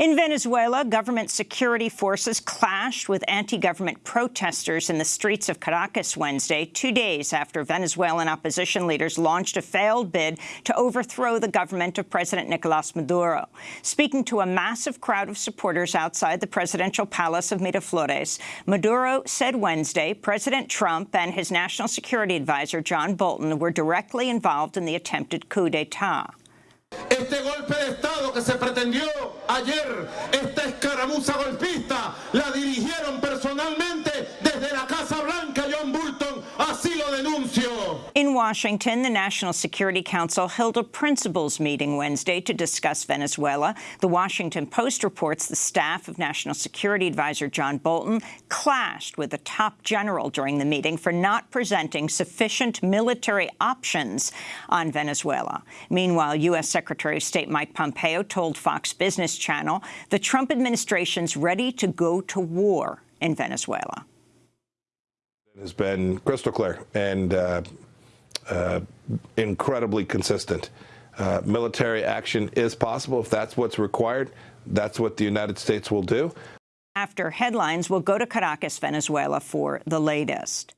In Venezuela, government security forces clashed with anti-government protesters in the streets of Caracas Wednesday, two days after Venezuelan opposition leaders launched a failed bid to overthrow the government of President Nicolas Maduro. Speaking to a massive crowd of supporters outside the presidential palace of Miraflores, Maduro said Wednesday President Trump and his national security advisor, John Bolton, were directly involved in the attempted coup d'etat. Este golpe de Estado que se pretendió ayer, esta escaramuza golpista, la dirigieron personalmente In Washington, the National Security Council held a principals meeting Wednesday to discuss Venezuela. The Washington Post reports the staff of National Security Advisor John Bolton clashed with a top general during the meeting for not presenting sufficient military options on Venezuela. Meanwhile, U.S. Secretary of State Mike Pompeo told Fox Business Channel the Trump administration's ready to go to war in Venezuela. It has been crystal clear and uh, uh, incredibly consistent. Uh, military action is possible. If that's what's required, that's what the United States will do. After headlines, we'll go to Caracas, Venezuela for the latest.